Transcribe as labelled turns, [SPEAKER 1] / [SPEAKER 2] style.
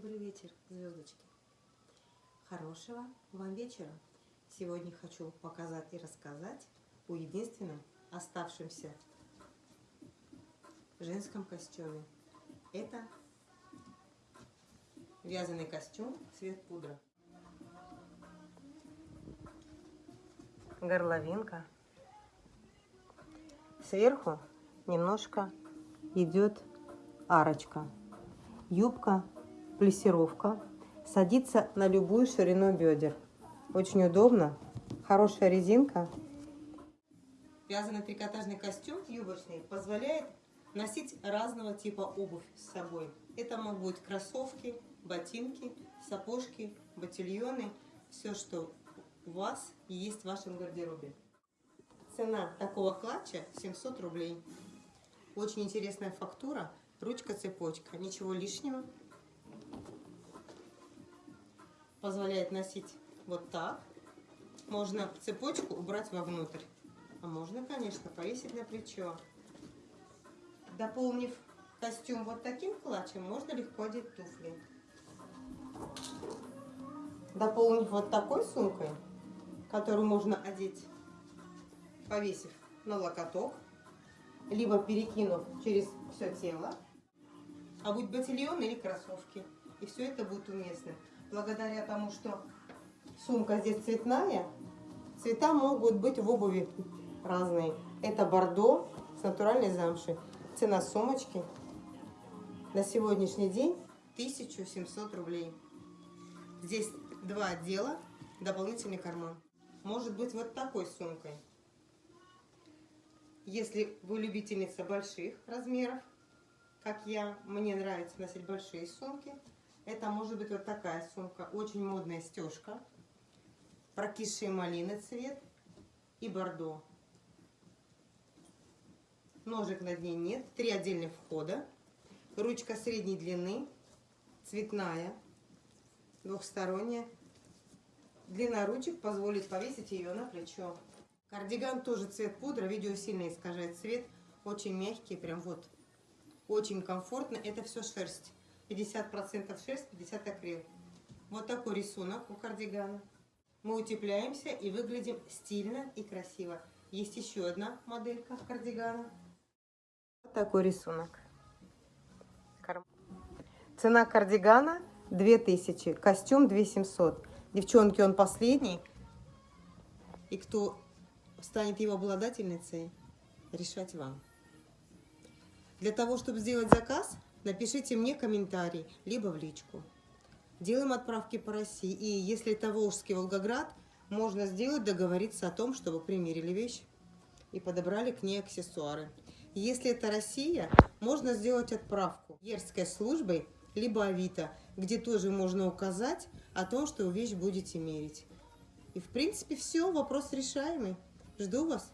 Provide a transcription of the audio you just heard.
[SPEAKER 1] добрый вечер, звездочки. Хорошего вам вечера. Сегодня хочу показать и рассказать о единственном оставшемся женском костюме. Это вязаный костюм цвет пудра. Горловинка. Сверху немножко идет арочка. Юбка, плессировка. Садится на любую ширину бедер. Очень удобно. Хорошая резинка. Вязаный трикотажный костюм юбочный позволяет носить разного типа обувь с собой. Это могут быть кроссовки, ботинки, сапожки, ботильоны. Все, что у вас есть в вашем гардеробе. Цена такого клатча 700 рублей. Очень интересная фактура. Ручка-цепочка. Ничего лишнего. Позволяет носить вот так. Можно цепочку убрать вовнутрь. А можно, конечно, повесить на плечо. Дополнив костюм вот таким клатчем, можно легко одеть туфли. Дополнив вот такой сумкой, которую можно одеть, повесив на локоток, либо перекинув через все тело, а будь ботильон или кроссовки. И все это будет уместно. Благодаря тому, что сумка здесь цветная, цвета могут быть в обуви разные. Это бордо с натуральной замшей. Цена сумочки на сегодняшний день 1700 рублей. Здесь два отдела, дополнительный карман. Может быть вот такой сумкой. Если вы любительница больших размеров, как я, мне нравится носить большие сумки, это может быть вот такая сумка, очень модная стежка, прокисшие малины цвет и бордо. Ножек на дне нет, три отдельных входа, ручка средней длины, цветная, двухсторонняя. Длина ручек позволит повесить ее на плечо. Кардиган тоже цвет пудра, видео сильно искажает цвет. Очень мягкий, прям вот. Очень комфортно. Это все шерсть. 50% шерсть, 50 акрил. Вот такой рисунок у кардигана. Мы утепляемся и выглядим стильно и красиво. Есть еще одна моделька кардигана. Вот такой рисунок. Цена кардигана 2000, костюм 2700. Девчонки, он последний. И кто станет его обладательницей, решать вам. Для того, чтобы сделать заказ, напишите мне комментарий, либо в личку. Делаем отправки по России. И если это Волжский Волгоград, можно сделать, договориться о том, чтобы примерили вещь и подобрали к ней аксессуары. Если это Россия, можно сделать отправку Ерской службой, либо Авито, где тоже можно указать о том, что вещь будете мерить. И в принципе все, вопрос решаемый. Жду вас.